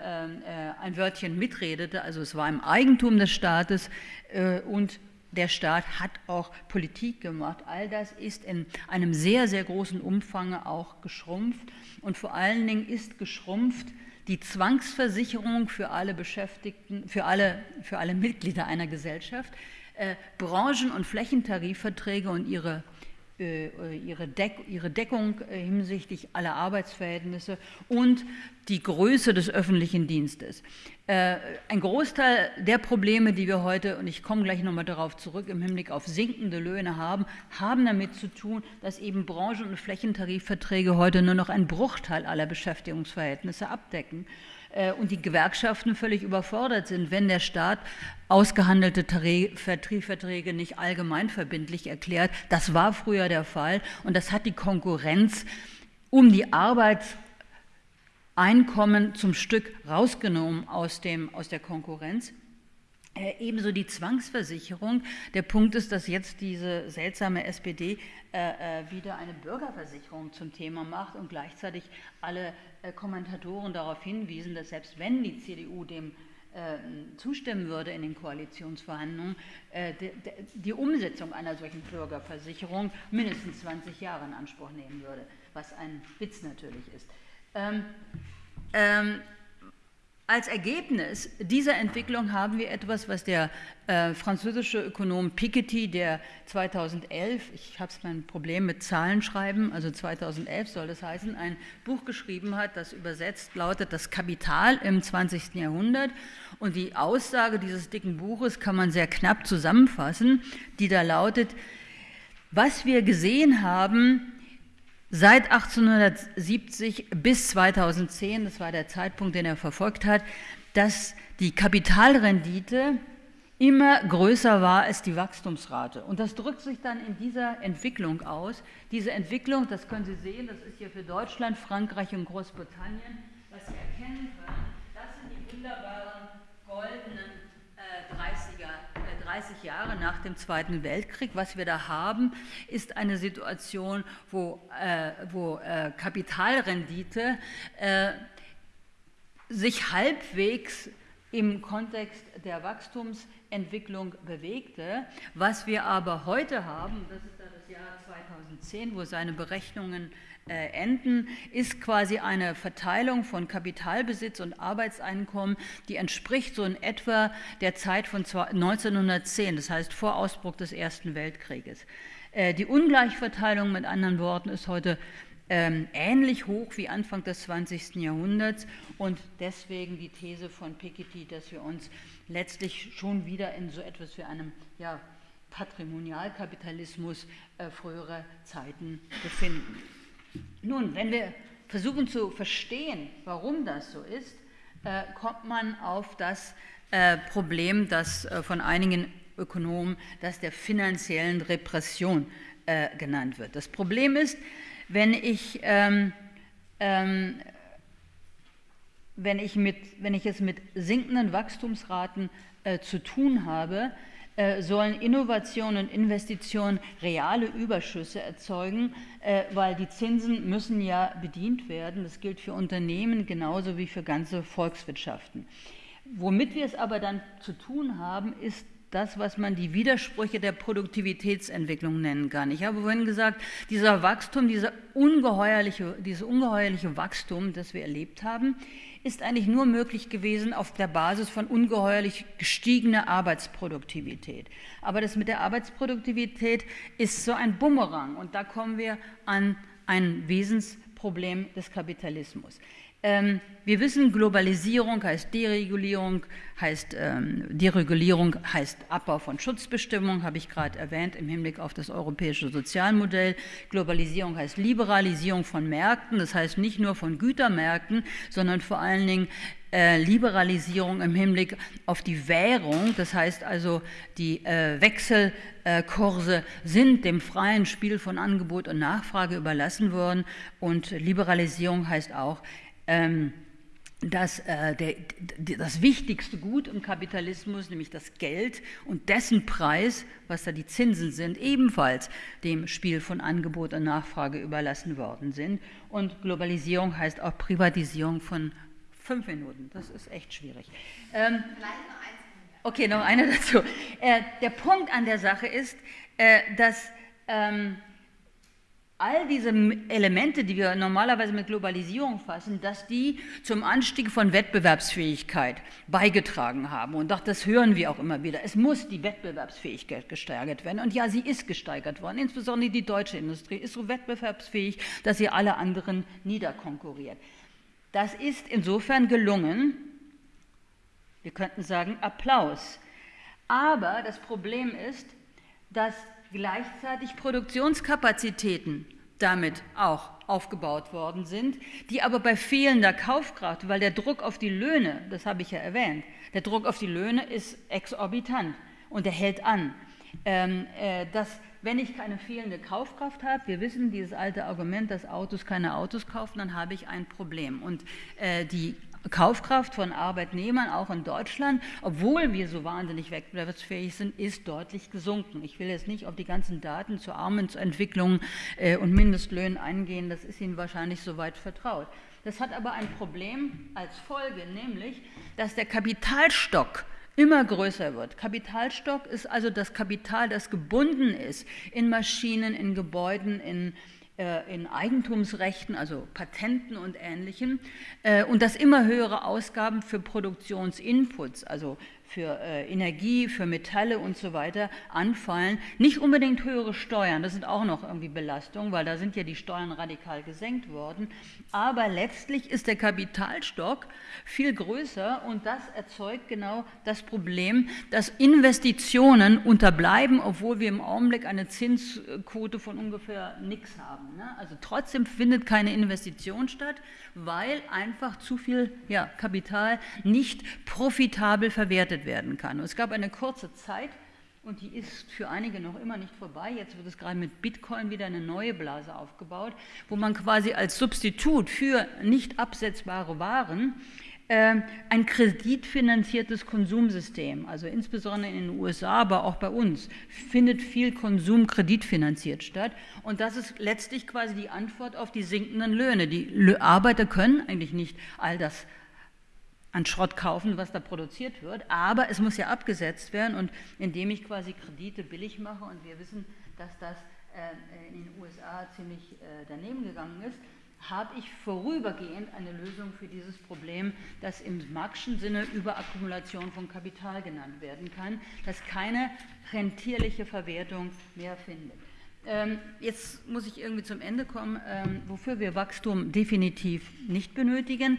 ein Wörtchen mitredete. Also es war im Eigentum des Staates äh, und der Staat hat auch Politik gemacht. All das ist in einem sehr, sehr großen Umfang auch geschrumpft und vor allen Dingen ist geschrumpft die Zwangsversicherung für alle Beschäftigten, für alle, für alle Mitglieder einer Gesellschaft, äh, Branchen- und Flächentarifverträge und ihre, ihre, Deck, ihre Deckung äh, hinsichtlich aller Arbeitsverhältnisse und die Größe des öffentlichen Dienstes. Äh, ein Großteil der Probleme, die wir heute, und ich komme gleich nochmal darauf zurück, im Hinblick auf sinkende Löhne haben, haben damit zu tun, dass eben Branchen- und Flächentarifverträge heute nur noch einen Bruchteil aller Beschäftigungsverhältnisse abdecken äh, und die Gewerkschaften völlig überfordert sind, wenn der Staat ausgehandelte Tarifverträge nicht allgemein verbindlich erklärt. Das war früher der Fall und das hat die Konkurrenz um die Arbeits- Einkommen zum Stück rausgenommen aus, dem, aus der Konkurrenz. Äh, ebenso die Zwangsversicherung. Der Punkt ist, dass jetzt diese seltsame SPD äh, äh, wieder eine Bürgerversicherung zum Thema macht und gleichzeitig alle äh, Kommentatoren darauf hinwiesen, dass selbst wenn die CDU dem äh, zustimmen würde in den Koalitionsverhandlungen, äh, die Umsetzung einer solchen Bürgerversicherung mindestens 20 Jahre in Anspruch nehmen würde, was ein Witz natürlich ist. Als Ergebnis dieser Entwicklung haben wir etwas, was der äh, französische Ökonom Piketty, der 2011, ich habe mein Problem mit Zahlen schreiben, also 2011 soll das heißen, ein Buch geschrieben hat, das übersetzt lautet Das Kapital im 20. Jahrhundert. Und die Aussage dieses dicken Buches kann man sehr knapp zusammenfassen, die da lautet, was wir gesehen haben, Seit 1870 bis 2010, das war der Zeitpunkt, den er verfolgt hat, dass die Kapitalrendite immer größer war als die Wachstumsrate. Und das drückt sich dann in dieser Entwicklung aus. Diese Entwicklung, das können Sie sehen, das ist hier für Deutschland, Frankreich und Großbritannien, was Sie erkennen können, das sind die wunderbaren goldenen 30 Jahre nach dem Zweiten Weltkrieg. Was wir da haben, ist eine Situation, wo, äh, wo äh, Kapitalrendite äh, sich halbwegs im Kontext der Wachstumsentwicklung bewegte. Was wir aber heute haben, das ist das Jahr 2010, wo seine Berechnungen enden, ist quasi eine Verteilung von Kapitalbesitz und Arbeitseinkommen, die entspricht so in etwa der Zeit von 1910, das heißt vor Ausbruch des Ersten Weltkrieges. Äh, die Ungleichverteilung mit anderen Worten ist heute ähm, ähnlich hoch wie Anfang des 20. Jahrhunderts und deswegen die These von Piketty, dass wir uns letztlich schon wieder in so etwas wie einem ja, Patrimonialkapitalismus äh, früherer Zeiten befinden. Nun, wenn wir versuchen zu verstehen, warum das so ist, äh, kommt man auf das äh, Problem, das äh, von einigen Ökonomen das der finanziellen Repression genannt wird. Das Problem ist, wenn ich, ähm, ähm, wenn, ich mit, wenn ich es mit sinkenden Wachstumsraten äh, zu tun habe, sollen Innovation und Investitionen reale Überschüsse erzeugen, äh, weil die Zinsen müssen ja bedient werden. Das gilt für Unternehmen genauso wie für ganze Volkswirtschaften. Womit wir es aber dann zu tun haben, ist das, was man die Widersprüche der Produktivitätsentwicklung nennen kann. Ich habe vorhin gesagt, dieser Wachstum, dieser ungeheuerliche, dieses ungeheuerliche Wachstum, das wir erlebt haben, ist eigentlich nur möglich gewesen auf der Basis von ungeheuerlich gestiegener Arbeitsproduktivität. Aber das mit der Arbeitsproduktivität ist so ein Bumerang und da kommen wir an ein Wesensproblem des Kapitalismus. Ähm, wir wissen, Globalisierung heißt Deregulierung, heißt ähm, Deregulierung heißt Abbau von Schutzbestimmungen, habe ich gerade erwähnt im Hinblick auf das europäische Sozialmodell. Globalisierung heißt Liberalisierung von Märkten, das heißt nicht nur von Gütermärkten, sondern vor allen Dingen äh, Liberalisierung im Hinblick auf die Währung, das heißt also die äh, Wechselkurse sind dem freien Spiel von Angebot und Nachfrage überlassen worden und Liberalisierung heißt auch ähm, dass äh, der, das wichtigste Gut im Kapitalismus, nämlich das Geld und dessen Preis, was da die Zinsen sind, ebenfalls dem Spiel von Angebot und Nachfrage überlassen worden sind. Und Globalisierung heißt auch Privatisierung von fünf Minuten. Das ist echt schwierig. Ähm, okay, noch eine dazu. Äh, der Punkt an der Sache ist, äh, dass ähm, all diese Elemente, die wir normalerweise mit Globalisierung fassen, dass die zum Anstieg von Wettbewerbsfähigkeit beigetragen haben. Und doch, das hören wir auch immer wieder. Es muss die Wettbewerbsfähigkeit gesteigert werden. Und ja, sie ist gesteigert worden. Insbesondere die deutsche Industrie ist so wettbewerbsfähig, dass sie alle anderen niederkonkurriert. Das ist insofern gelungen. Wir könnten sagen Applaus. Aber das Problem ist, dass gleichzeitig Produktionskapazitäten damit auch aufgebaut worden sind, die aber bei fehlender Kaufkraft, weil der Druck auf die Löhne, das habe ich ja erwähnt, der Druck auf die Löhne ist exorbitant und er hält an. Ähm, äh, dass, wenn ich keine fehlende Kaufkraft habe, wir wissen dieses alte Argument, dass Autos keine Autos kaufen, dann habe ich ein Problem. Und äh, die Kaufkraft von Arbeitnehmern auch in Deutschland, obwohl wir so wahnsinnig wettbewerbsfähig sind, ist deutlich gesunken. Ich will jetzt nicht auf die ganzen Daten zur Armutsentwicklung äh, und Mindestlöhnen eingehen, das ist Ihnen wahrscheinlich soweit vertraut. Das hat aber ein Problem als Folge, nämlich, dass der Kapitalstock immer größer wird. Kapitalstock ist also das Kapital, das gebunden ist in Maschinen, in Gebäuden, in in Eigentumsrechten, also Patenten und Ähnlichem, äh, und das immer höhere Ausgaben für Produktionsinputs, also für äh, Energie, für Metalle und so weiter anfallen. Nicht unbedingt höhere Steuern, das sind auch noch irgendwie Belastungen, weil da sind ja die Steuern radikal gesenkt worden. Aber letztlich ist der Kapitalstock viel größer und das erzeugt genau das Problem, dass Investitionen unterbleiben, obwohl wir im Augenblick eine Zinsquote von ungefähr nichts haben. Ne? Also trotzdem findet keine Investition statt, weil einfach zu viel ja, Kapital nicht profitabel verwertet werden kann. Und es gab eine kurze Zeit, und die ist für einige noch immer nicht vorbei. Jetzt wird es gerade mit Bitcoin wieder eine neue Blase aufgebaut, wo man quasi als Substitut für nicht absetzbare Waren äh, ein kreditfinanziertes Konsumsystem, also insbesondere in den USA, aber auch bei uns, findet viel Konsum kreditfinanziert statt. Und das ist letztlich quasi die Antwort auf die sinkenden Löhne. Die Arbeiter können eigentlich nicht all das an Schrott kaufen, was da produziert wird, aber es muss ja abgesetzt werden. Und indem ich quasi Kredite billig mache und wir wissen, dass das äh, in den USA ziemlich äh, daneben gegangen ist, habe ich vorübergehend eine Lösung für dieses Problem, das im Marxischen Sinne Überakkumulation von Kapital genannt werden kann, das keine rentierliche Verwertung mehr findet. Ähm, jetzt muss ich irgendwie zum Ende kommen, ähm, wofür wir Wachstum definitiv nicht benötigen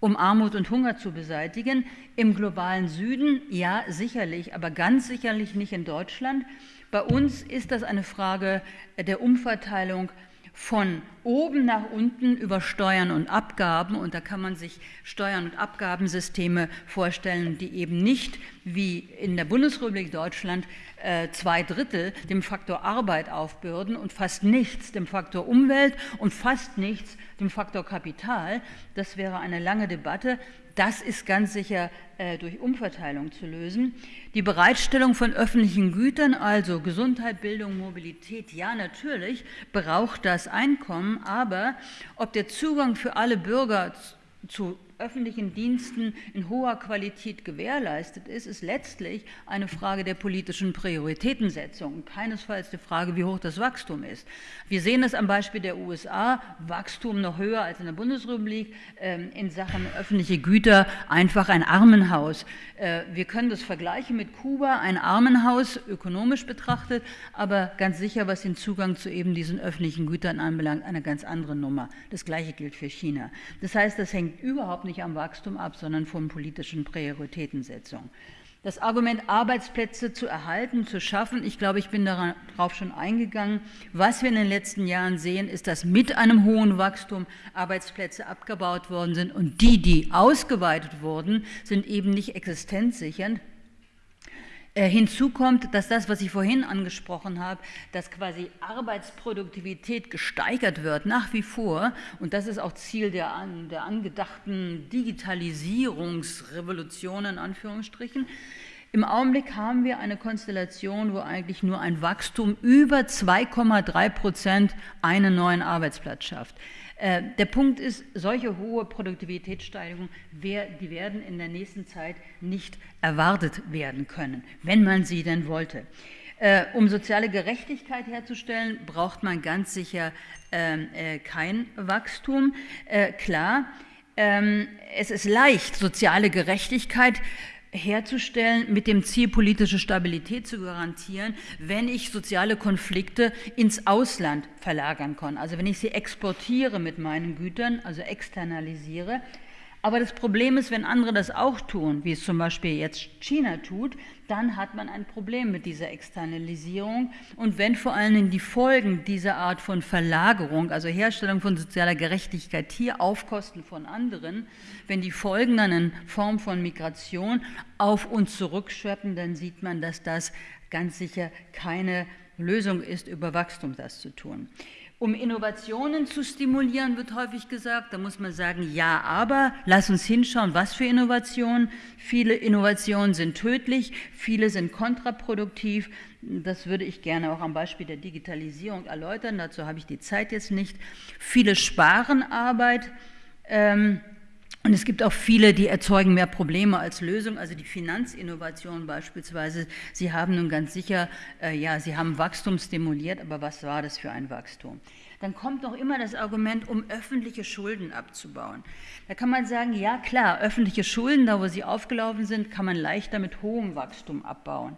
um Armut und Hunger zu beseitigen. Im globalen Süden, ja, sicherlich, aber ganz sicherlich nicht in Deutschland. Bei uns ist das eine Frage der Umverteilung von oben nach unten über Steuern und Abgaben. Und da kann man sich Steuern- und Abgabensysteme vorstellen, die eben nicht wie in der Bundesrepublik Deutschland äh, zwei Drittel dem Faktor Arbeit aufbürden und fast nichts dem Faktor Umwelt und fast nichts dem Faktor Kapital. Das wäre eine lange Debatte. Das ist ganz sicher äh, durch Umverteilung zu lösen. Die Bereitstellung von öffentlichen Gütern, also Gesundheit, Bildung, Mobilität, ja natürlich braucht das Einkommen, aber ob der Zugang für alle Bürger zu öffentlichen Diensten in hoher Qualität gewährleistet ist, ist letztlich eine Frage der politischen Prioritätensetzung und keinesfalls die Frage, wie hoch das Wachstum ist. Wir sehen es am Beispiel der USA, Wachstum noch höher als in der Bundesrepublik, ähm, in Sachen öffentliche Güter einfach ein Armenhaus. Äh, wir können das vergleichen mit Kuba, ein Armenhaus ökonomisch betrachtet, aber ganz sicher, was den Zugang zu eben diesen öffentlichen Gütern anbelangt, eine ganz andere Nummer. Das Gleiche gilt für China. Das heißt, das hängt überhaupt nicht nicht am Wachstum ab, sondern von politischen Prioritätensetzung. Das Argument, Arbeitsplätze zu erhalten, zu schaffen, ich glaube, ich bin darauf schon eingegangen. Was wir in den letzten Jahren sehen, ist, dass mit einem hohen Wachstum Arbeitsplätze abgebaut worden sind und die, die ausgeweitet wurden, sind eben nicht existenzsichernd, äh, hinzu kommt, dass das, was ich vorhin angesprochen habe, dass quasi Arbeitsproduktivität gesteigert wird, nach wie vor, und das ist auch Ziel der, der angedachten Digitalisierungsrevolution in Anführungsstrichen, im Augenblick haben wir eine Konstellation, wo eigentlich nur ein Wachstum über 2,3 Prozent einen neuen Arbeitsplatz schafft. Äh, der Punkt ist, solche hohe Produktivitätssteigerungen, die werden in der nächsten Zeit nicht erwartet werden können, wenn man sie denn wollte. Äh, um soziale Gerechtigkeit herzustellen, braucht man ganz sicher ähm, äh, kein Wachstum. Klar, ähm, es ist leicht, soziale Gerechtigkeit herzustellen, mit dem Ziel, politische Stabilität zu garantieren, wenn ich soziale Konflikte ins Ausland verlagern kann. Also wenn ich sie exportiere mit meinen Gütern, also externalisiere, aber das Problem ist, wenn andere das auch tun, wie es zum Beispiel jetzt China tut, dann hat man ein Problem mit dieser Externalisierung. Und wenn vor allen Dingen die Folgen dieser Art von Verlagerung, also Herstellung von sozialer Gerechtigkeit hier auf Kosten von anderen, wenn die Folgen dann in Form von Migration auf uns zurückschweppen, dann sieht man, dass das ganz sicher keine Lösung ist, über Wachstum das zu tun. Um Innovationen zu stimulieren, wird häufig gesagt, da muss man sagen, ja, aber lass uns hinschauen, was für Innovationen. Viele Innovationen sind tödlich, viele sind kontraproduktiv. Das würde ich gerne auch am Beispiel der Digitalisierung erläutern, dazu habe ich die Zeit jetzt nicht. Viele sparen Arbeit, Ähm, und es gibt auch viele, die erzeugen mehr Probleme als Lösung. Also die Finanzinnovation beispielsweise. Sie haben nun ganz sicher, äh, ja, Sie haben Wachstum stimuliert, aber was war das für ein Wachstum? Dann kommt noch immer das Argument, um öffentliche Schulden abzubauen. Da kann man sagen, ja klar, öffentliche Schulden, da wo sie aufgelaufen sind, kann man leichter mit hohem Wachstum abbauen.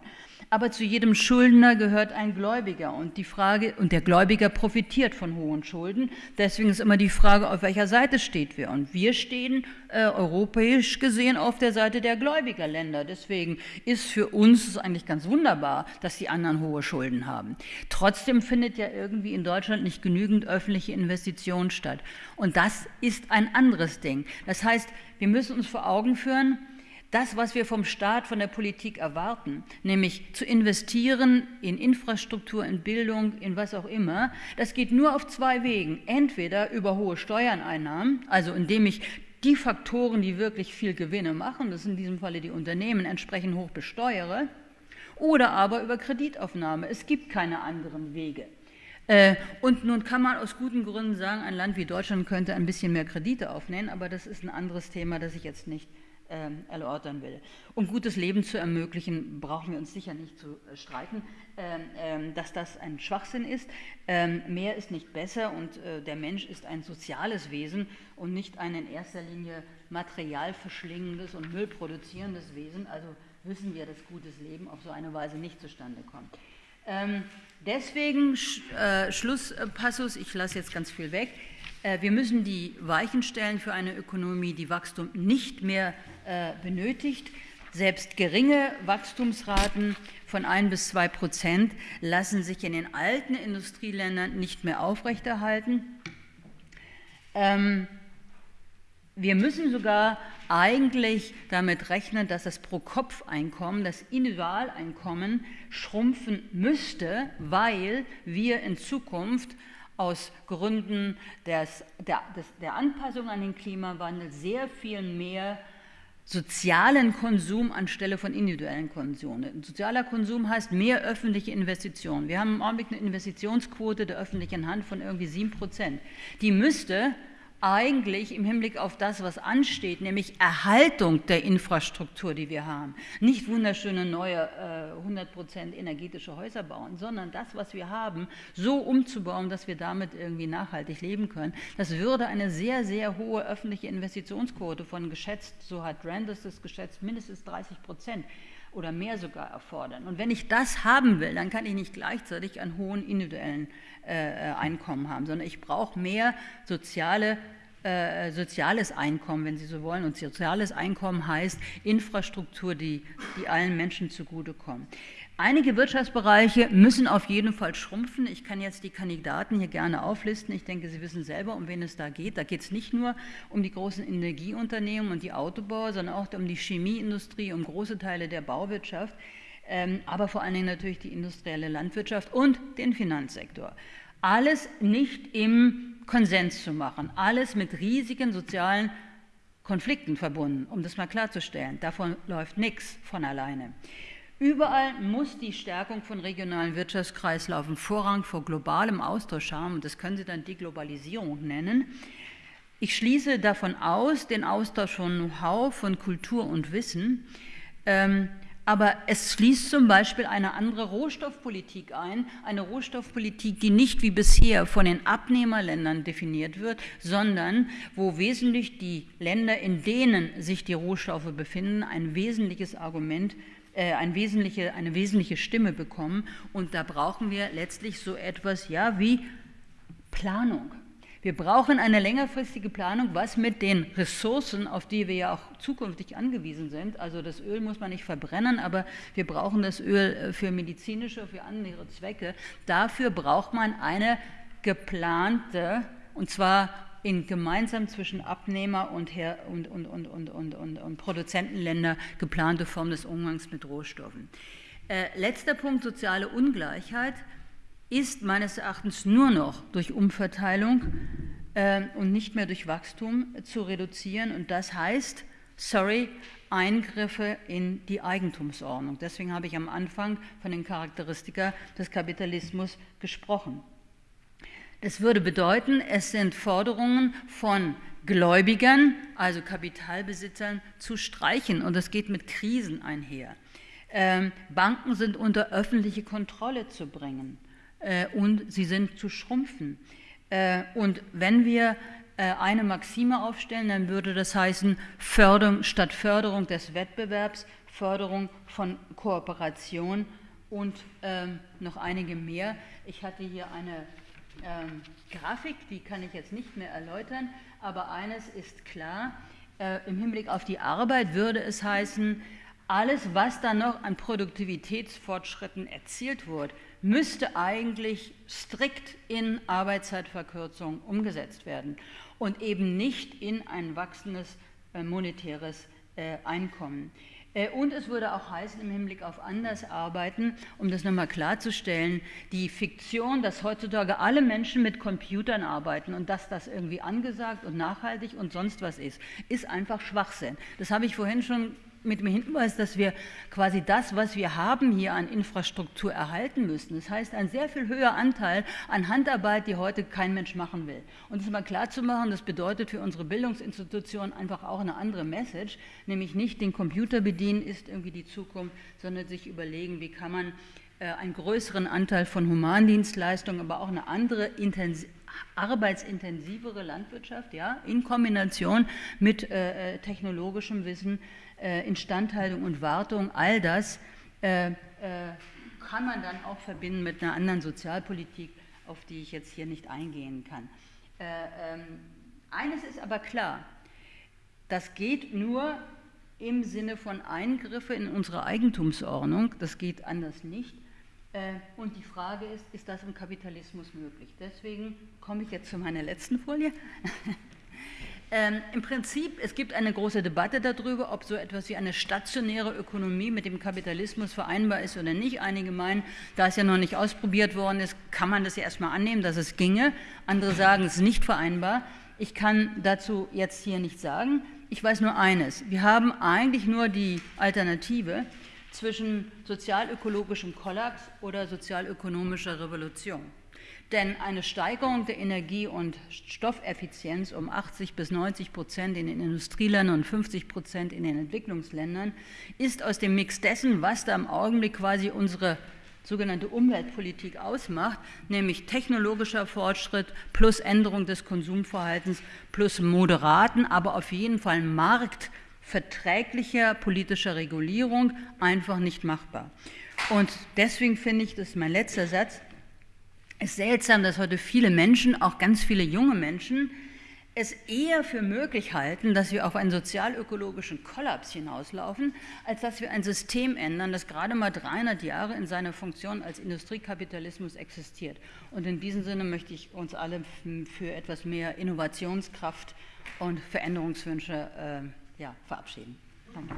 Aber zu jedem Schuldner gehört ein Gläubiger und die Frage und der Gläubiger profitiert von hohen Schulden. Deswegen ist immer die Frage, auf welcher Seite steht wir? Und wir stehen äh, europäisch gesehen auf der Seite der Gläubigerländer. Deswegen ist für uns es eigentlich ganz wunderbar, dass die anderen hohe Schulden haben. Trotzdem findet ja irgendwie in Deutschland nicht genügend öffentliche Investitionen statt. Und das ist ein anderes Ding. Das heißt, wir müssen uns vor Augen führen, das, was wir vom Staat, von der Politik erwarten, nämlich zu investieren in Infrastruktur, in Bildung, in was auch immer, das geht nur auf zwei Wegen. Entweder über hohe Steuerneinnahmen, also indem ich die Faktoren, die wirklich viel Gewinne machen, das sind in diesem Falle die Unternehmen, entsprechend hoch besteuere, oder aber über Kreditaufnahme. Es gibt keine anderen Wege. Äh, und nun kann man aus guten Gründen sagen, ein Land wie Deutschland könnte ein bisschen mehr Kredite aufnehmen, aber das ist ein anderes Thema, das ich jetzt nicht ähm, erörtern will. Um gutes Leben zu ermöglichen, brauchen wir uns sicher nicht zu äh, streiten, ähm, ähm, dass das ein Schwachsinn ist. mehr ist nicht besser und äh, der Mensch ist ein soziales Wesen und nicht ein in erster Linie materialverschlingendes und müllproduzierendes Wesen. Also wissen wir, dass gutes Leben auf so eine Weise nicht zustande kommt. deswegen äh, Schlusspassus, ich lasse jetzt ganz viel weg. Wir müssen die Weichen stellen für eine Ökonomie, die Wachstum nicht mehr äh, benötigt. Selbst geringe Wachstumsraten von ein bis zwei Prozent lassen sich in den alten Industrieländern nicht mehr aufrechterhalten. Ähm, wir müssen sogar eigentlich damit rechnen, dass das Pro-Kopf-Einkommen, das Individualeinkommen schrumpfen müsste, weil wir in Zukunft aus Gründen des, der, des, der Anpassung an den Klimawandel sehr viel mehr sozialen Konsum anstelle von individuellen Konsum. Sozialer Konsum heißt mehr öffentliche Investitionen. Wir haben im Augenblick eine Investitionsquote der öffentlichen Hand von irgendwie 7 Prozent. Die müsste eigentlich im Hinblick auf das, was ansteht, nämlich Erhaltung der Infrastruktur, die wir haben. Nicht wunderschöne neue äh, 100% energetische Häuser bauen, sondern das, was wir haben, so umzubauen, dass wir damit irgendwie nachhaltig leben können. Das würde eine sehr, sehr hohe öffentliche Investitionsquote von geschätzt, so hat Randers das geschätzt, mindestens 30 Prozent oder mehr sogar erfordern. Und wenn ich das haben will, dann kann ich nicht gleichzeitig einen hohen individuellen äh, äh, Einkommen haben, sondern ich brauche mehr soziale äh, soziales Einkommen, wenn Sie so wollen. Und soziales Einkommen heißt Infrastruktur, die, die allen Menschen zugutekommt. Einige Wirtschaftsbereiche müssen auf jeden Fall schrumpfen. Ich kann jetzt die Kandidaten hier gerne auflisten. Ich denke, Sie wissen selber, um wen es da geht. Da geht es nicht nur um die großen Energieunternehmen und die Autobauer, sondern auch um die Chemieindustrie, um große Teile der Bauwirtschaft, ähm, aber vor allen Dingen natürlich die industrielle Landwirtschaft und den Finanzsektor. Alles nicht im Konsens zu machen, alles mit riesigen sozialen Konflikten verbunden, um das mal klarzustellen. Davon läuft nichts von alleine. Überall muss die Stärkung von regionalen Wirtschaftskreislaufen Vorrang vor globalem Austausch haben, das können Sie dann Deglobalisierung nennen. Ich schließe davon aus, den Austausch von Know-how, von Kultur und Wissen, ähm, aber es schließt zum Beispiel eine andere Rohstoffpolitik ein, eine Rohstoffpolitik, die nicht wie bisher von den Abnehmerländern definiert wird, sondern wo wesentlich die Länder, in denen sich die Rohstoffe befinden, ein wesentliches Argument äh, eine wesentliche, eine wesentliche Stimme bekommen. Und da brauchen wir letztlich so etwas ja, wie Planung. Wir brauchen eine längerfristige Planung, was mit den Ressourcen, auf die wir ja auch zukünftig angewiesen sind, also das Öl muss man nicht verbrennen, aber wir brauchen das Öl äh, für medizinische, für andere Zwecke. Dafür braucht man eine geplante, und zwar in gemeinsam zwischen Abnehmer und, Her und, und, und, und, und, und, und Produzentenländer geplante Form des Umgangs mit Rohstoffen. Äh, letzter Punkt, soziale Ungleichheit, ist meines Erachtens nur noch durch Umverteilung äh, und nicht mehr durch Wachstum zu reduzieren. Und das heißt, sorry, Eingriffe in die Eigentumsordnung. Deswegen habe ich am Anfang von den Charakteristika des Kapitalismus gesprochen. Das würde bedeuten, es sind Forderungen von Gläubigern, also Kapitalbesitzern, zu streichen. Und das geht mit Krisen einher. Ähm, Banken sind unter öffentliche Kontrolle zu bringen äh, und sie sind zu schrumpfen. Äh, und wenn wir äh, eine Maxime aufstellen, dann würde das heißen, Förderung, statt Förderung des Wettbewerbs, Förderung von Kooperation und ähm, noch einige mehr. Ich hatte hier eine ähm, Grafik, die kann ich jetzt nicht mehr erläutern, aber eines ist klar, äh, im Hinblick auf die Arbeit würde es heißen, alles, was da noch an Produktivitätsfortschritten erzielt wurde, müsste eigentlich strikt in Arbeitszeitverkürzung umgesetzt werden und eben nicht in ein wachsendes äh, monetäres äh, Einkommen. Äh, und es würde auch heißen, im Hinblick auf Andersarbeiten, um das nochmal klarzustellen, die Fiktion, dass heutzutage alle Menschen mit Computern arbeiten und dass das irgendwie angesagt und nachhaltig und sonst was ist, ist einfach Schwachsinn. Das habe ich vorhin schon mit dem Hinweis, dass wir quasi das, was wir haben hier an Infrastruktur erhalten müssen. Das heißt, ein sehr viel höherer Anteil an Handarbeit, die heute kein Mensch machen will. Und das mal klar zu machen, das bedeutet für unsere Bildungsinstitutionen einfach auch eine andere Message, nämlich nicht den Computer bedienen ist irgendwie die Zukunft, sondern sich überlegen, wie kann man äh, einen größeren Anteil von Humandienstleistungen, aber auch eine andere arbeitsintensivere Landwirtschaft, ja, in Kombination mit äh, äh technologischem Wissen Instandhaltung und Wartung, all das äh, äh, kann man dann auch verbinden mit einer anderen Sozialpolitik, auf die ich jetzt hier nicht eingehen kann. Äh, ähm, eines ist aber klar, das geht nur im Sinne von Eingriffe in unsere Eigentumsordnung, das geht anders nicht. Äh, und die Frage ist, ist das im Kapitalismus möglich? Deswegen komme ich jetzt zu meiner letzten Folie. <laughs> Ähm, Im Prinzip, es gibt eine große Debatte darüber, ob so etwas wie eine stationäre Ökonomie mit dem Kapitalismus vereinbar ist oder nicht. Einige meinen, da es ja noch nicht ausprobiert worden ist, kann man das ja erstmal annehmen, dass es ginge. Andere sagen, es ist nicht vereinbar. Ich kann dazu jetzt hier nichts sagen. Ich weiß nur eines. Wir haben eigentlich nur die Alternative zwischen sozialökologischem Kollaps oder sozialökonomischer Revolution. Denn eine Steigerung der Energie- und Stoffeffizienz um 80 bis 90 Prozent in den Industrieländern und 50 Prozent in den Entwicklungsländern ist aus dem Mix dessen, was da im Augenblick quasi unsere sogenannte Umweltpolitik ausmacht, nämlich technologischer Fortschritt plus Änderung des Konsumverhaltens plus moderaten, aber auf jeden Fall marktverträglicher politischer Regulierung einfach nicht machbar. Und deswegen finde ich, das ist mein letzter Satz, ist seltsam, dass heute viele Menschen, auch ganz viele junge Menschen, es eher für möglich halten, dass wir auf einen sozialökologischen Kollaps hinauslaufen, als dass wir ein System ändern, das gerade mal 300 Jahre in seiner Funktion als Industriekapitalismus existiert. Und in diesem Sinne möchte ich uns alle für etwas mehr Innovationskraft und Veränderungswünsche äh, ja, verabschieden. Danke.